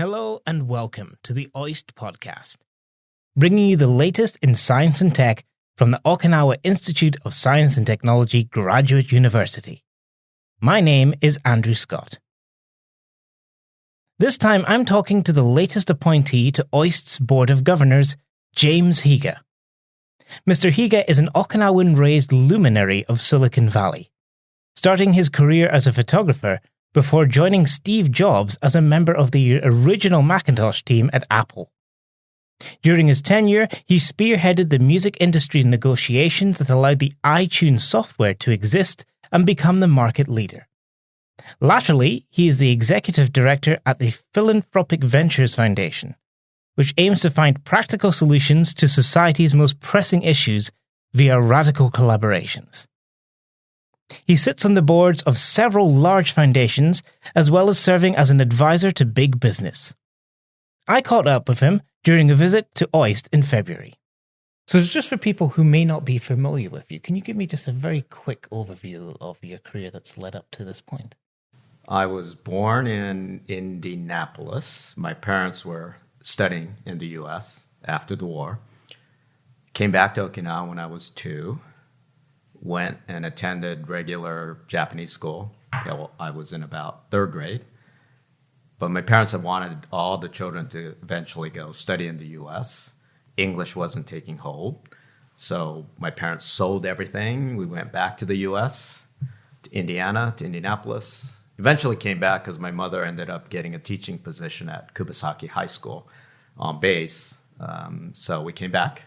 Hello and welcome to the OIST podcast, bringing you the latest in science and tech from the Okinawa Institute of Science and Technology Graduate University. My name is Andrew Scott. This time I'm talking to the latest appointee to OIST's Board of Governors, James Higa. Mr. Higa is an Okinawan raised luminary of Silicon Valley, starting his career as a photographer before joining Steve Jobs as a member of the original Macintosh team at Apple. During his tenure, he spearheaded the music industry negotiations that allowed the iTunes software to exist and become the market leader. Latterly, he is the executive director at the Philanthropic Ventures Foundation, which aims to find practical solutions to society's most pressing issues via radical collaborations. He sits on the boards of several large foundations, as well as serving as an advisor to big business. I caught up with him during a visit to OIST in February. So, just for people who may not be familiar with you, can you give me just a very quick overview of your career that's led up to this point? I was born in Indianapolis. My parents were studying in the US after the war. Came back to Okinawa when I was two went and attended regular Japanese school until I was in about third grade. But my parents had wanted all the children to eventually go study in the US. English wasn't taking hold. So my parents sold everything. We went back to the US, to Indiana, to Indianapolis. Eventually came back because my mother ended up getting a teaching position at Kubasaki High School on base. Um, so we came back,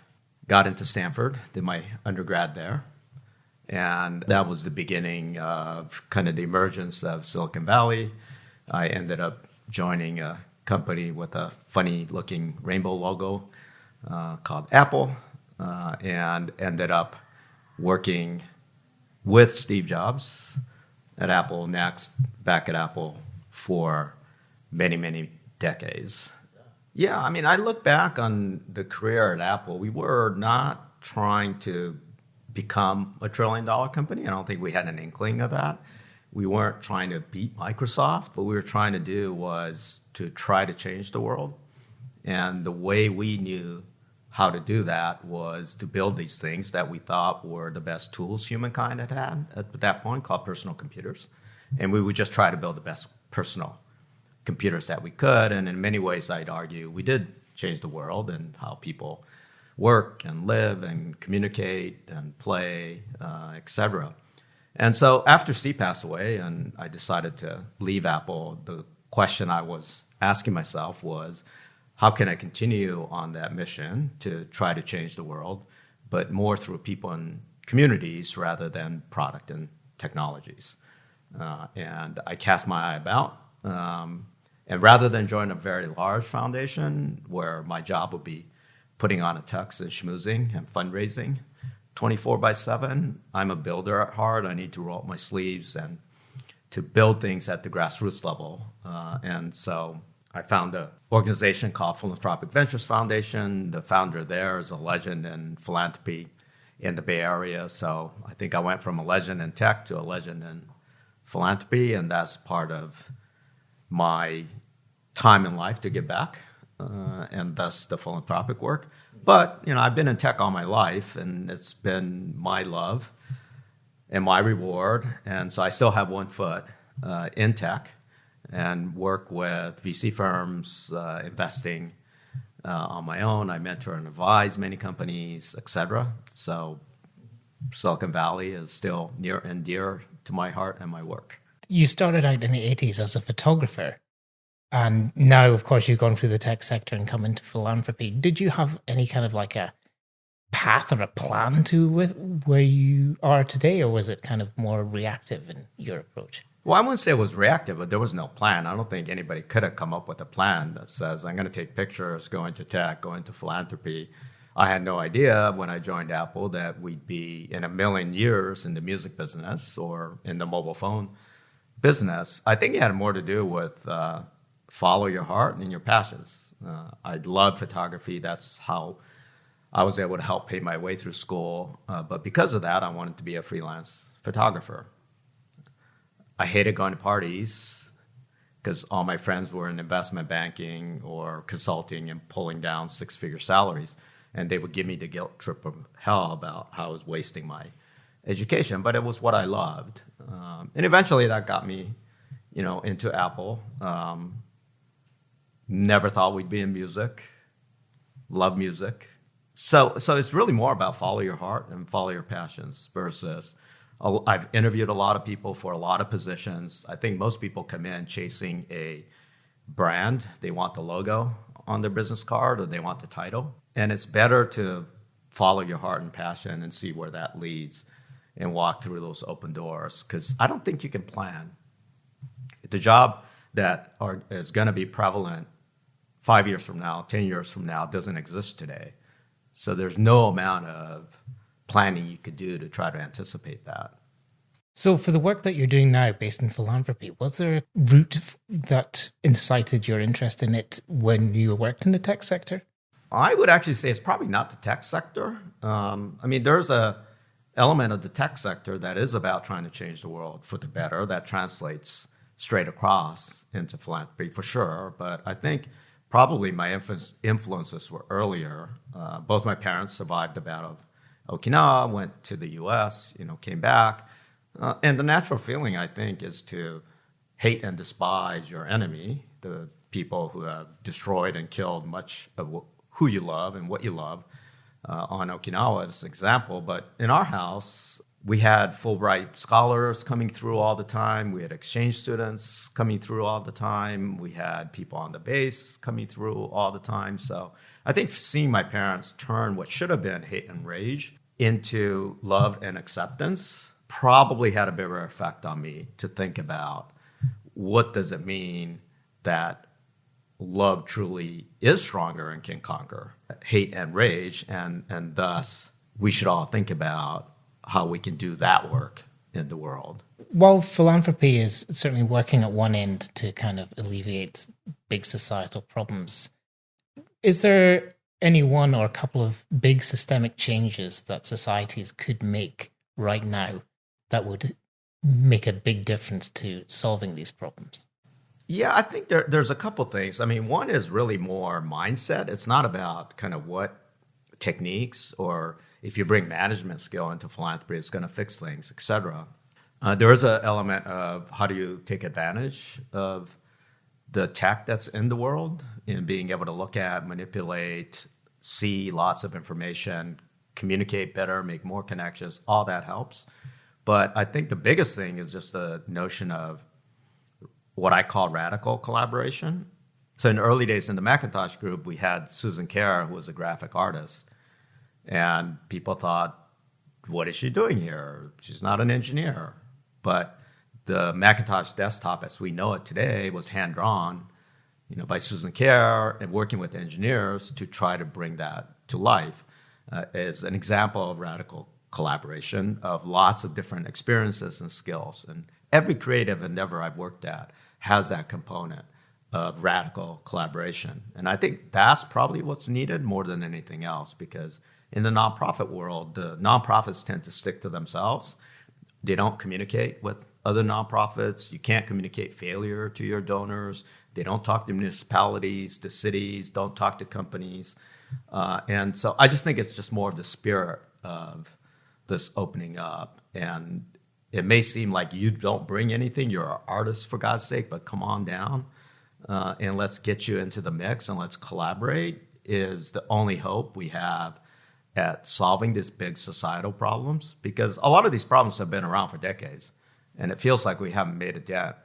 got into Stanford, did my undergrad there and that was the beginning of kind of the emergence of Silicon Valley. I ended up joining a company with a funny looking rainbow logo uh, called Apple uh, and ended up working with Steve Jobs at Apple NeXT, back at Apple for many, many decades. Yeah, I mean, I look back on the career at Apple. We were not trying to become a trillion dollar company. I don't think we had an inkling of that. We weren't trying to beat Microsoft. What we were trying to do was to try to change the world. And the way we knew how to do that was to build these things that we thought were the best tools humankind had had at that point, called personal computers. And we would just try to build the best personal computers that we could. And in many ways, I'd argue we did change the world and how people work and live and communicate and play, uh, etc. And so after Steve passed away and I decided to leave Apple, the question I was asking myself was, how can I continue on that mission to try to change the world, but more through people and communities rather than product and technologies? Uh, and I cast my eye about. Um, and rather than join a very large foundation where my job would be putting on a tux and schmoozing and fundraising 24 by 7. I'm a builder at heart. I need to roll up my sleeves and to build things at the grassroots level. Uh, and so I found an organization called Philanthropic Ventures Foundation. The founder there is a legend in philanthropy in the Bay Area. So I think I went from a legend in tech to a legend in philanthropy, and that's part of my time in life to give back uh, and thus the philanthropic work. But you know, I've been in tech all my life, and it's been my love and my reward. And so I still have one foot uh, in tech and work with VC firms, uh, investing uh, on my own. I mentor and advise many companies, etc. So Silicon Valley is still near and dear to my heart and my work. You started out in the 80s as a photographer. And now, of course, you've gone through the tech sector and come into philanthropy. Did you have any kind of like a path or a plan to with where you are today, or was it kind of more reactive in your approach? Well, I wouldn't say it was reactive, but there was no plan. I don't think anybody could have come up with a plan that says, I'm going to take pictures, go into tech, go into philanthropy. I had no idea when I joined Apple that we'd be in a million years in the music business or in the mobile phone business. I think it had more to do with uh, follow your heart and your passions. Uh, I love photography. That's how I was able to help pay my way through school. Uh, but because of that, I wanted to be a freelance photographer. I hated going to parties because all my friends were in investment banking or consulting and pulling down six figure salaries. And they would give me the guilt trip of hell about how I was wasting my education, but it was what I loved. Um, and eventually that got me, you know, into Apple. Um, never thought we'd be in music. Love music. So, so it's really more about follow your heart and follow your passions versus I've interviewed a lot of people for a lot of positions. I think most people come in chasing a brand. They want the logo on their business card or they want the title. And it's better to follow your heart and passion and see where that leads and walk through those open doors because I don't think you can plan. The job that are, is going to be prevalent five years from now, 10 years from now, doesn't exist today. So there's no amount of planning you could do to try to anticipate that. So, for the work that you're doing now based in philanthropy, was there a route that incited your interest in it when you worked in the tech sector? I would actually say it's probably not the tech sector. Um, I mean, there's a element of the tech sector that is about trying to change the world for the better. That translates straight across into philanthropy for sure. But I think probably my influences were earlier. Uh, both my parents survived the battle of Okinawa, went to the U.S., you know, came back, uh, and the natural feeling I think is to hate and despise your enemy, the people who have destroyed and killed much of who you love and what you love uh, on Okinawa as an example. But in our house, we had Fulbright scholars coming through all the time. We had exchange students coming through all the time. We had people on the base coming through all the time. So I think seeing my parents turn what should have been hate and rage into love and acceptance probably had a bigger effect on me to think about what does it mean that love truly is stronger and can conquer hate and rage and and thus we should all think about how we can do that work in the world while philanthropy is certainly working at one end to kind of alleviate big societal problems is there any one or a couple of big systemic changes that societies could make right now that would make a big difference to solving these problems yeah, I think there, there's a couple things. I mean, one is really more mindset. It's not about kind of what techniques or if you bring management skill into philanthropy, it's going to fix things, etc. Uh, there is an element of how do you take advantage of the tech that's in the world and being able to look at, manipulate, see lots of information, communicate better, make more connections. All that helps. But I think the biggest thing is just the notion of what I call radical collaboration. So in the early days in the Macintosh group, we had Susan Kare, who was a graphic artist, and people thought, "What is she doing here? She's not an engineer." But the Macintosh desktop, as we know it today, was hand drawn, you know, by Susan Kare and working with engineers to try to bring that to life. Uh, as an example of radical collaboration of lots of different experiences and skills. And every creative endeavor I've worked at has that component of radical collaboration. And I think that's probably what's needed more than anything else because in the nonprofit world, the nonprofits tend to stick to themselves. They don't communicate with other nonprofits. You can't communicate failure to your donors. They don't talk to municipalities, to cities, don't talk to companies. Uh, and so I just think it's just more of the spirit of this opening up and it may seem like you don't bring anything. You're an artist, for God's sake, but come on down uh, and let's get you into the mix and let's collaborate is the only hope we have at solving these big societal problems because a lot of these problems have been around for decades and it feels like we haven't made a dent.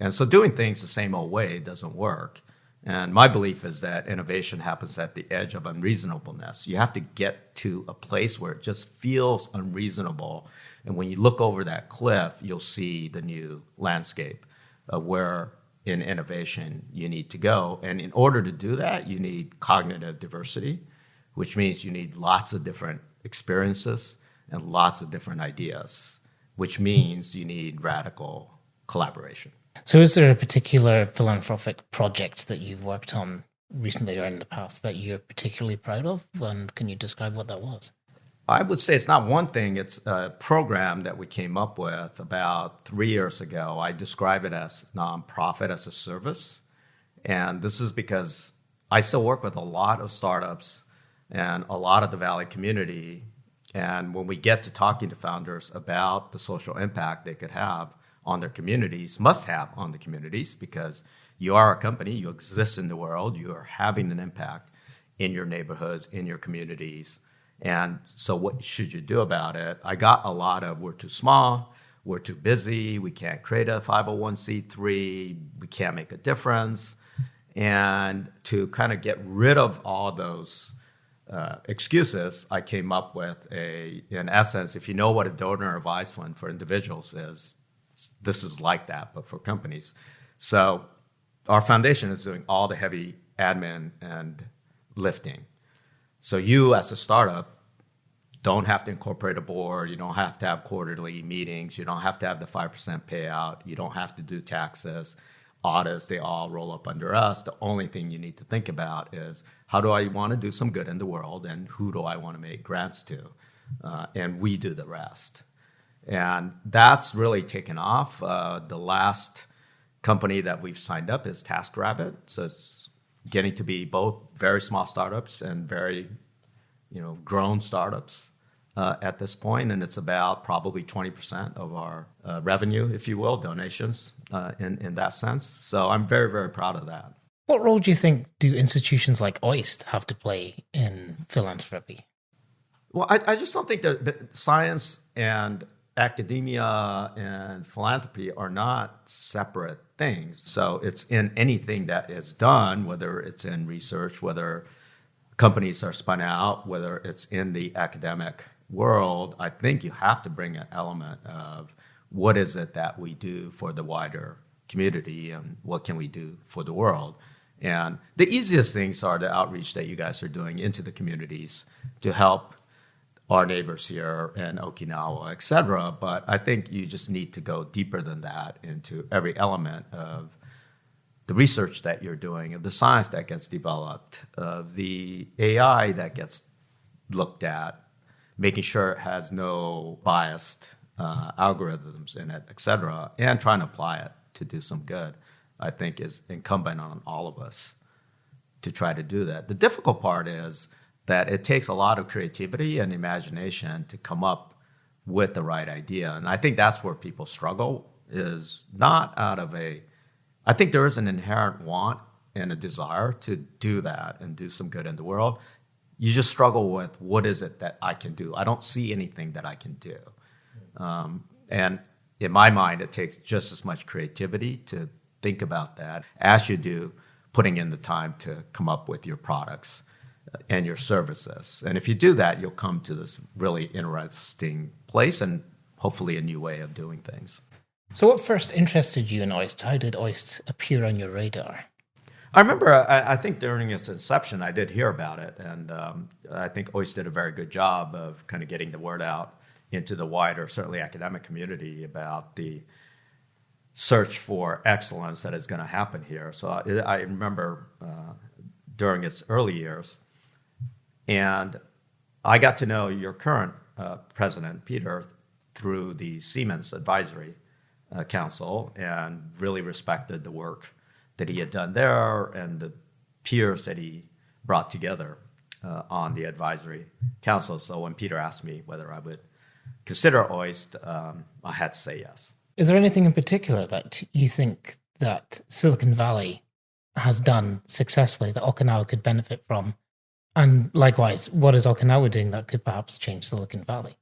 And so doing things the same old way doesn't work. And my belief is that innovation happens at the edge of unreasonableness. You have to get to a place where it just feels unreasonable. And when you look over that cliff, you'll see the new landscape of where in innovation you need to go. And in order to do that, you need cognitive diversity, which means you need lots of different experiences and lots of different ideas, which means you need radical collaboration. So, is there a particular philanthropic project that you've worked on recently or in the past that you're particularly proud of? And can you describe what that was? I would say it's not one thing, it's a program that we came up with about three years ago. I describe it as nonprofit as a service. And this is because I still work with a lot of startups and a lot of the Valley community. And when we get to talking to founders about the social impact they could have on their communities, must have on the communities, because you are a company, you exist in the world, you are having an impact in your neighborhoods, in your communities. And so, what should you do about it? I got a lot of we're too small, we're too busy, we can't create a 501c3, we can't make a difference. And to kind of get rid of all those uh, excuses, I came up with a, in essence, if you know what a donor advised fund for individuals is, this is like that, but for companies. So our foundation is doing all the heavy admin and lifting. So you, as a startup, don't have to incorporate a board. You don't have to have quarterly meetings. You don't have to have the five percent payout. You don't have to do taxes, audits. They all roll up under us. The only thing you need to think about is how do I want to do some good in the world, and who do I want to make grants to, uh, and we do the rest. And that's really taken off. Uh, the last company that we've signed up is TaskRabbit. So it's getting to be both very small startups and very, you know, grown startups uh, at this point, and it's about probably 20% of our uh, revenue, if you will, donations uh, in in that sense. So I'm very very proud of that. What role do you think do institutions like OIST have to play in philanthropy? Well, I, I just don't think that, that science and academia and philanthropy are not separate things. So it's in anything that is done, whether it's in research, whether companies are spun out, whether it's in the academic world, I think you have to bring an element of what is it that we do for the wider community and what can we do for the world. And the easiest things are the outreach that you guys are doing into the communities to help our neighbors here in Okinawa, et cetera. But I think you just need to go deeper than that into every element of the research that you're doing, of the science that gets developed, of the AI that gets looked at, making sure it has no biased uh, algorithms in it, et cetera, and trying to apply it to do some good, I think is incumbent on all of us to try to do that. The difficult part is that it takes a lot of creativity and imagination to come up with the right idea. And I think that's where people struggle is not out of a I think there is an inherent want and a desire to do that and do some good in the world. You just struggle with what is it that I can do? I don't see anything that I can do. Um, and in my mind, it takes just as much creativity to think about that as you do putting in the time to come up with your products and your services. And if you do that, you'll come to this really interesting place and hopefully a new way of doing things. So, what first interested you in OIST? How did OIST appear on your radar? I remember, I, I think during its inception, I did hear about it. And um, I think OIST did a very good job of kind of getting the word out into the wider, certainly academic community about the search for excellence that is going to happen here. So I, I remember uh, during its early years, and I got to know your current uh, president, Peter, through the Siemens Advisory uh, Council and really respected the work that he had done there and the peers that he brought together uh, on the advisory council. So when Peter asked me whether I would consider OIST, um, I had to say yes. Is there anything in particular that you think that Silicon Valley has done successfully that Okinawa could benefit from and likewise, what is Okinawa doing that could perhaps change Silicon Valley?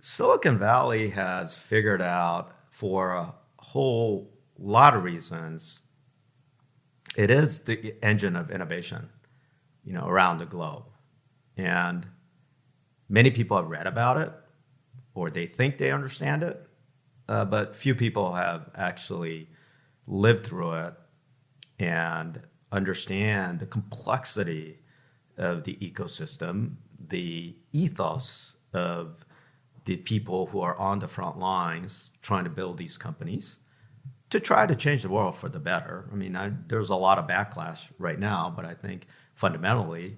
Silicon Valley has figured out for a whole lot of reasons, it is the engine of innovation, you know, around the globe. And many people have read about it or they think they understand it, uh, but few people have actually lived through it and understand the complexity of the ecosystem, the ethos of the people who are on the front lines trying to build these companies to try to change the world for the better. I mean, I, there's a lot of backlash right now, but I think fundamentally,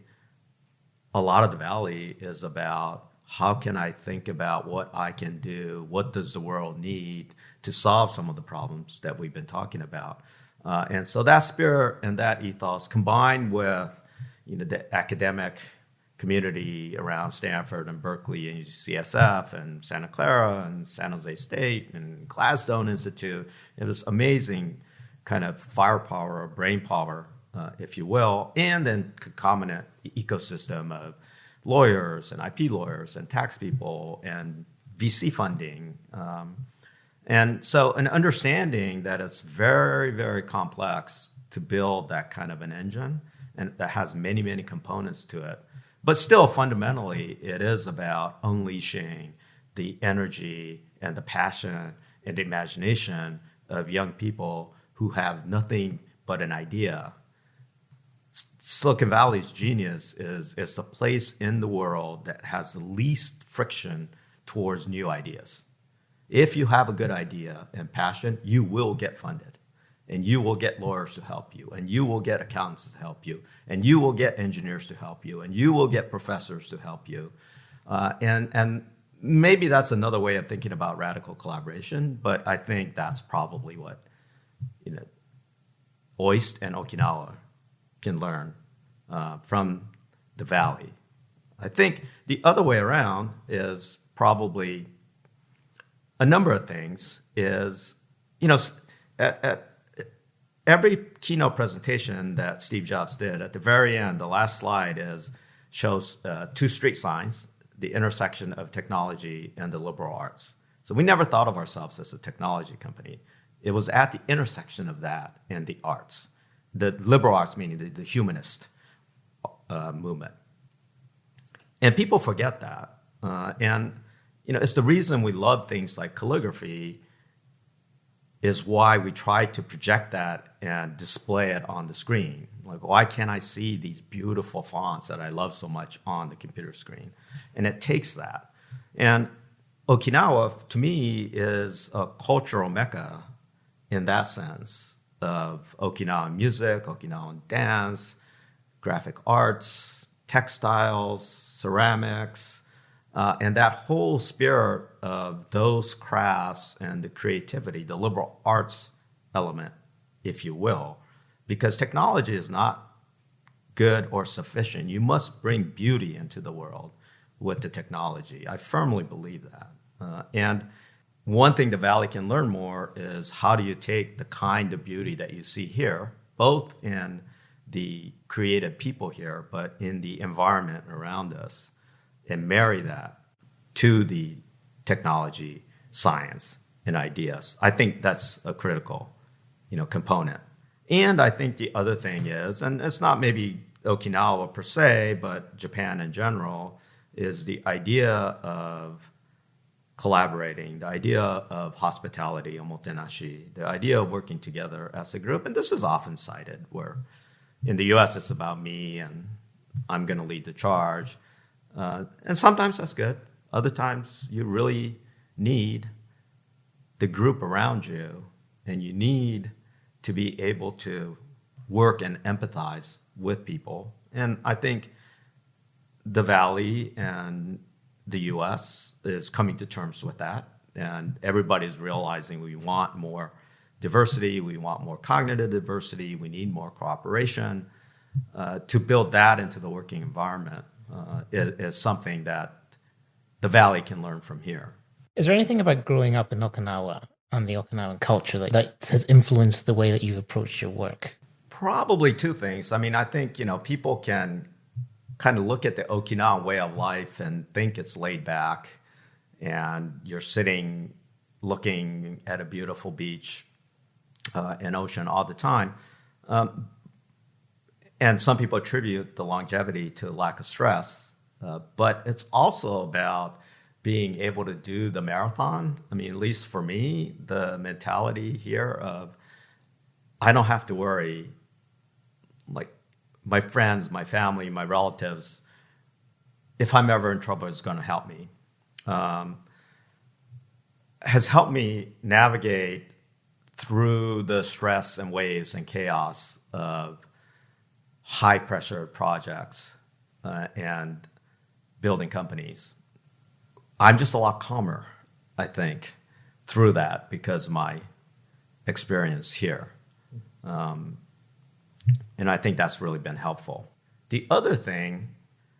a lot of the Valley is about how can I think about what I can do? What does the world need to solve some of the problems that we've been talking about? Uh, and so that spirit and that ethos combined with you know, the academic community around Stanford and Berkeley and UCSF and Santa Clara and San Jose State and Gladstone Institute. It was amazing kind of firepower or brain power, uh, if you will, and then concomitant ecosystem of lawyers and IP lawyers and tax people and VC funding. Um, and so, an understanding that it's very, very complex to build that kind of an engine and that has many, many components to it. But still, fundamentally, it is about unleashing the energy and the passion and the imagination of young people who have nothing but an idea. Silicon Valley's genius is it's the place in the world that has the least friction towards new ideas. If you have a good idea and passion, you will get funded and you will get lawyers to help you, and you will get accountants to help you, and you will get engineers to help you, and you will get professors to help you. Uh, and, and maybe that's another way of thinking about radical collaboration, but I think that's probably what you know, OIST and Okinawa can learn uh, from the valley. I think the other way around is probably a number of things. Is you know at, at every keynote presentation that Steve Jobs did, at the very end, the last slide is shows uh, two street signs, the intersection of technology and the liberal arts. So we never thought of ourselves as a technology company. It was at the intersection of that and the arts, the liberal arts meaning the, the humanist uh, movement. And people forget that. Uh, and you know, it's the reason we love things like calligraphy is why we try to project that and display it on the screen. Like, why can't I see these beautiful fonts that I love so much on the computer screen? And it takes that. And Okinawa, to me, is a cultural mecca in that sense of Okinawan music, Okinawan dance, graphic arts, textiles, ceramics, uh, and that whole spirit of those crafts and the creativity, the liberal arts element, if you will, because technology is not good or sufficient. You must bring beauty into the world with the technology. I firmly believe that. Uh, and one thing the Valley can learn more is how do you take the kind of beauty that you see here, both in the creative people here, but in the environment around us, and marry that to the technology, science, and ideas. I think that's a critical, you know, component. And I think the other thing is, and it's not maybe Okinawa per se, but Japan in general, is the idea of collaborating, the idea of hospitality, omotenashi, the idea of working together as a group. And this is often cited where in the US it's about me and I'm going to lead the charge. Uh, and sometimes that's good. Other times you really need the group around you and you need to be able to work and empathize with people. And I think the Valley and the US is coming to terms with that. And everybody's realizing we want more diversity, we want more cognitive diversity, we need more cooperation. Uh, to build that into the working environment uh, is, is something that the Valley can learn from here. Is there anything about growing up in Okinawa and the Okinawan culture that, that has influenced the way that you approach your work? Probably two things. I mean, I think, you know, people can kind of look at the Okinawan way of life and think it's laid back and you're sitting looking at a beautiful beach uh, and ocean all the time. Um, and some people attribute the longevity to lack of stress, uh, but it's also about being able to do the marathon. I mean, at least for me, the mentality here of I don't have to worry like my friends, my family, my relatives, if I'm ever in trouble, is going to help me. Um, has helped me navigate through the stress and waves and chaos of high pressure projects uh, and building companies. I'm just a lot calmer, I think, through that because my experience here. Um, and I think that's really been helpful. The other thing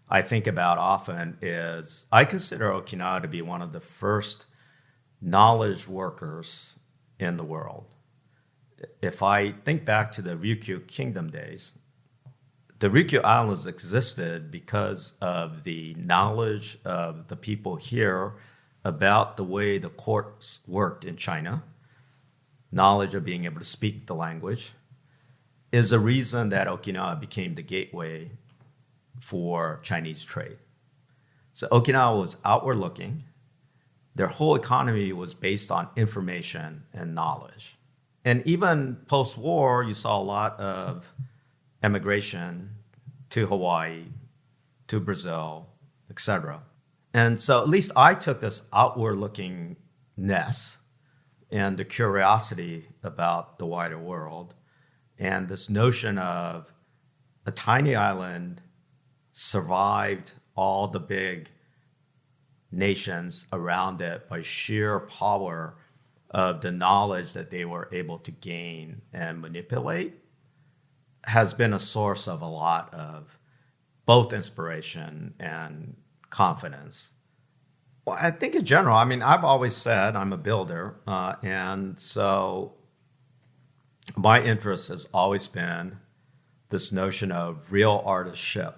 I think about often is I consider Okinawa to be one of the first knowledge workers in the world. If I think back to the Ryukyu Kingdom days, the Ryukyu Islands existed because of the knowledge of the people here about the way the courts worked in China, knowledge of being able to speak the language, is the reason that Okinawa became the gateway for Chinese trade. So Okinawa was outward looking. Their whole economy was based on information and knowledge. And even post war, you saw a lot of emigration to Hawaii, to Brazil, etc. And so at least I took this outward lookingness and the curiosity about the wider world and this notion of a tiny island survived all the big nations around it by sheer power of the knowledge that they were able to gain and manipulate has been a source of a lot of both inspiration and confidence. Well, I think in general, I mean, I've always said I'm a builder, uh, and so my interest has always been this notion of real artistship.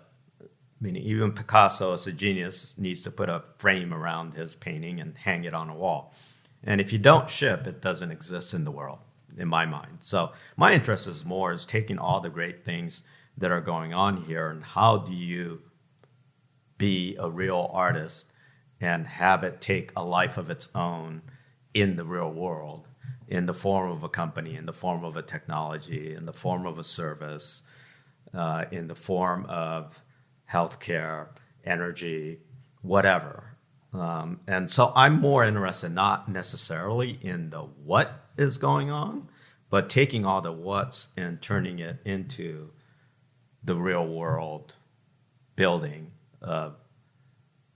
Meaning, even Picasso, as a genius, needs to put a frame around his painting and hang it on a wall. And if you don't ship, it doesn't exist in the world, in my mind. So my interest is more is taking all the great things that are going on here and how do you be a real artist and have it take a life of its own in the real world in the form of a company, in the form of a technology, in the form of a service, uh, in the form of healthcare, energy, whatever. Um, and so I'm more interested not necessarily in the what is going on, but taking all the what's and turning it into the real world building,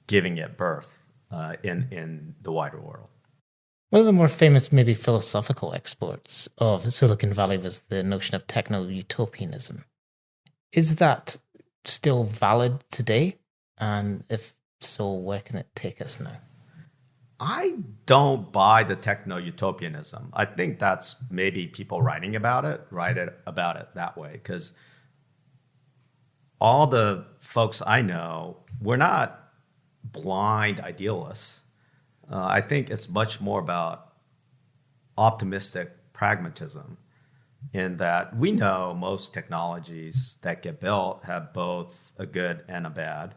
giving it birth uh, in, in the wider world. One of the more famous, maybe philosophical exports of Silicon Valley was the notion of techno utopianism. Is that still valid today? And if so, where can it take us now? I don't buy the techno utopianism. I think that's maybe people writing about it, write it about it that way. Because all the folks I know, we're not blind idealists. Uh, I think it's much more about optimistic pragmatism in that we know most technologies that get built have both a good and a bad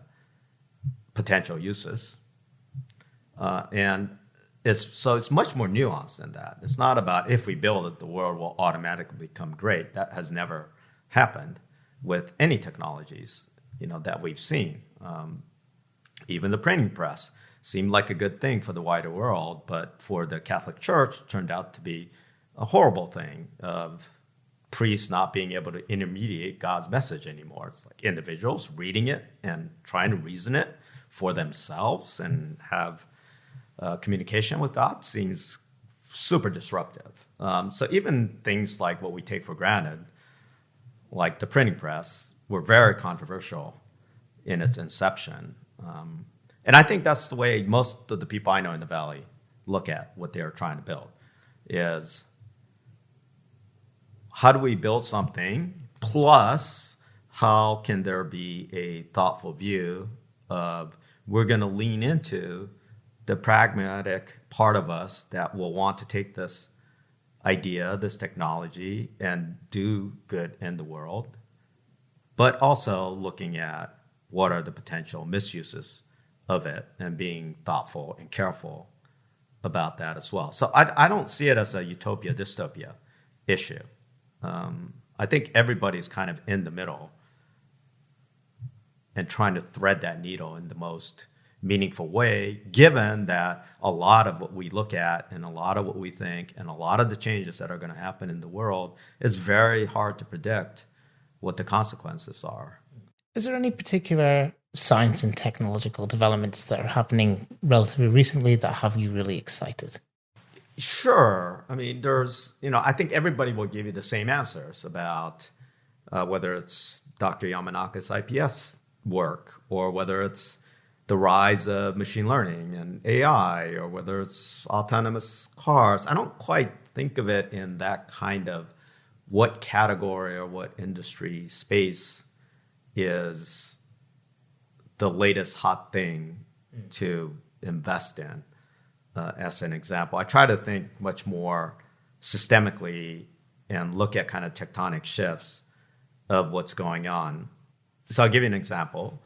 potential uses. Uh, and it's, so it's much more nuanced than that. It's not about if we build it, the world will automatically become great. That has never happened with any technologies you know, that we've seen. Um, even the printing press seemed like a good thing for the wider world, but for the Catholic Church, turned out to be a horrible thing of priests not being able to intermediate God's message anymore. It's like individuals reading it and trying to reason it for themselves and have uh, communication with God seems super disruptive. Um, so even things like what we take for granted, like the printing press, were very controversial in its inception. Um, and I think that's the way most of the people I know in the valley look at what they're trying to build is how do we build something plus how can there be a thoughtful view of we're going to lean into the pragmatic part of us that will want to take this idea, this technology, and do good in the world, but also looking at what are the potential misuses of it and being thoughtful and careful about that as well. So I, I don't see it as a utopia dystopia issue. Um, I think everybody's kind of in the middle and trying to thread that needle in the most meaningful way, given that a lot of what we look at and a lot of what we think and a lot of the changes that are going to happen in the world is very hard to predict what the consequences are. Is there any particular science and technological developments that are happening relatively recently that have you really excited? Sure. I mean, there's, you know, I think everybody will give you the same answers about uh, whether it's Dr. Yamanaka's IPS work or whether it's the rise of machine learning and AI or whether it's autonomous cars. I don't quite think of it in that kind of what category or what industry space is the latest hot thing mm. to invest in uh, as an example. I try to think much more systemically and look at kind of tectonic shifts of what's going on. So I'll give you an example.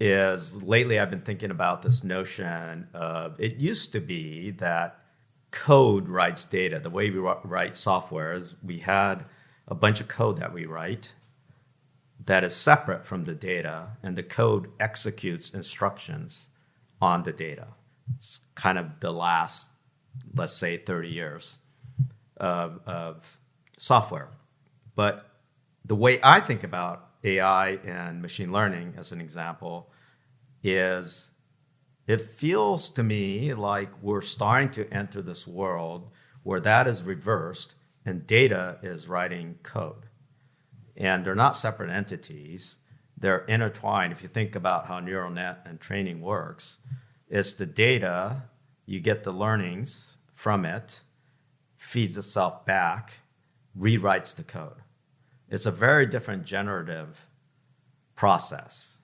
Is lately I've been thinking about this notion of it used to be that code writes data. The way we write software is we had a bunch of code that we write that is separate from the data, and the code executes instructions on the data. It's kind of the last, let's say, 30 years of, of software. But the way I think about AI and machine learning, as an example, is it feels to me like we're starting to enter this world where that is reversed and data is writing code. And they're not separate entities, they're intertwined. If you think about how neural net and training works, it's the data, you get the learnings from it, feeds itself back, rewrites the code. It's a very different generative process.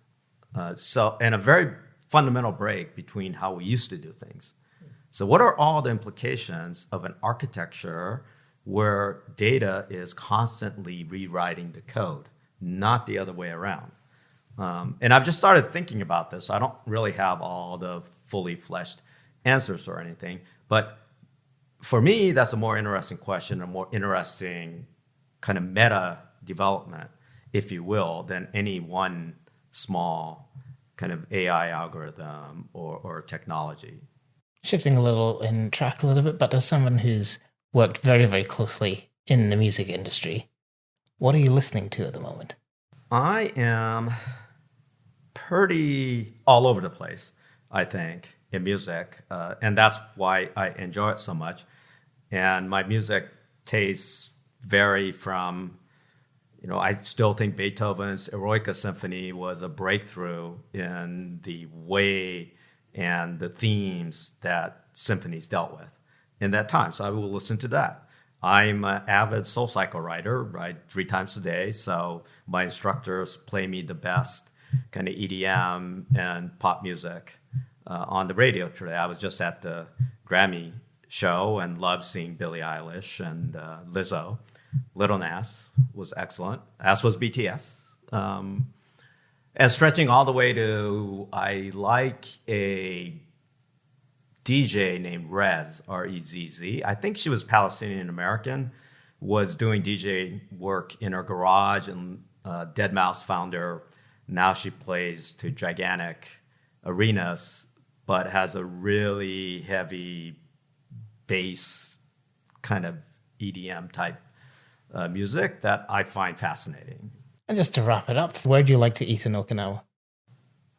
Uh, so, and a very fundamental break between how we used to do things. So, what are all the implications of an architecture where data is constantly rewriting the code, not the other way around? Um, and I've just started thinking about this. I don't really have all the fully fleshed answers or anything. But for me, that's a more interesting question, a more interesting kind of meta development, if you will, than any one small kind of AI algorithm or, or technology. Shifting a little in track a little bit, but as someone who's worked very, very closely in the music industry, what are you listening to at the moment? I am pretty all over the place. I think, in music, uh, and that's why I enjoy it so much. And my music tastes vary from, you know, I still think Beethoven's Eroica Symphony was a breakthrough in the way and the themes that symphonies dealt with in that time. So I will listen to that. I'm an avid SoulCycle writer, write three times a day. So my instructors play me the best kind of EDM and pop music uh, on the radio today. I was just at the Grammy show and loved seeing Billie Eilish and uh, Lizzo. Lil Nas was excellent, as was BTS. Um, and stretching all the way to, I like a DJ named Rezz, R E Z Z. I think she was Palestinian American, was doing DJ work in her garage, and uh, Deadmau5 found her. Now she plays to gigantic arenas but has a really heavy bass kind of EDM type uh, music that I find fascinating. And just to wrap it up, where do you like to eat in Okinawa?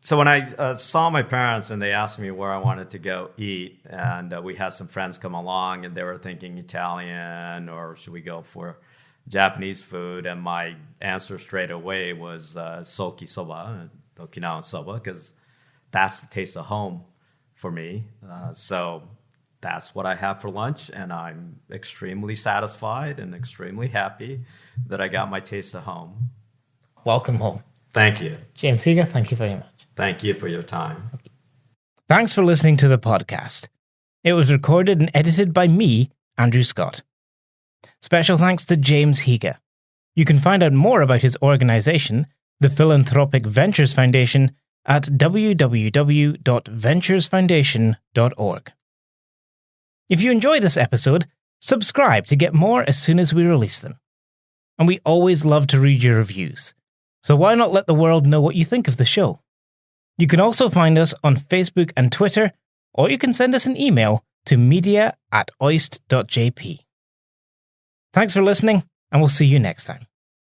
So when I uh, saw my parents and they asked me where I wanted to go eat, and uh, we had some friends come along and they were thinking Italian or should we go for Japanese food, and my answer straight away was uh, soki soba, Okinawan soba, because that's the taste of home for me. Uh, so that's what I have for lunch, and I'm extremely satisfied and extremely happy that I got my taste of home. Welcome home. Thank you. James Higa, thank you very much. Thank you for your time. Thanks for listening to the podcast. It was recorded and edited by me, Andrew Scott. Special thanks to James Higa. You can find out more about his organization, the Philanthropic Ventures Foundation, at www.venturesfoundation.org. If you enjoy this episode, subscribe to get more as soon as we release them. And we always love to read your reviews. So why not let the world know what you think of the show? You can also find us on Facebook and Twitter, or you can send us an email to media at oist.jp. Thanks for listening, and we'll see you next time.